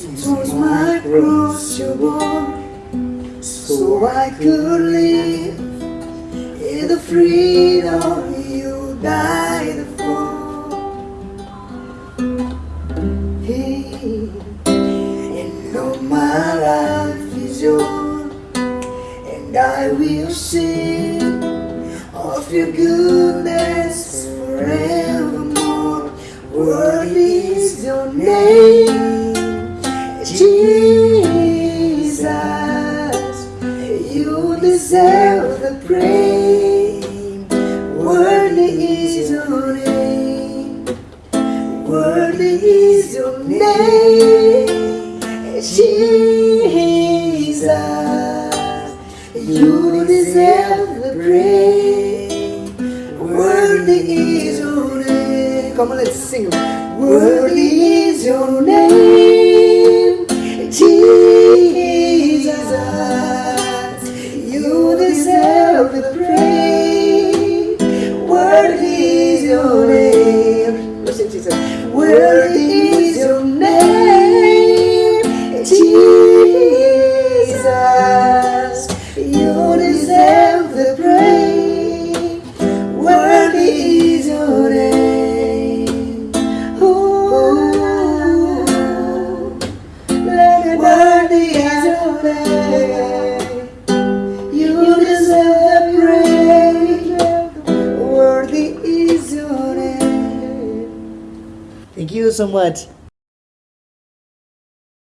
It my cross you bore, so I could live in the freedom you died for. Hey, and know my life is yours, and I will sing of your goodness forevermore. Worthy is your name, deserve the praise. Worthy is your name. Worthy is your name, Jesus. You deserve the praise. Worthy is your name. Come on, let's sing. Worthy is your name, Worthy Thank you so much.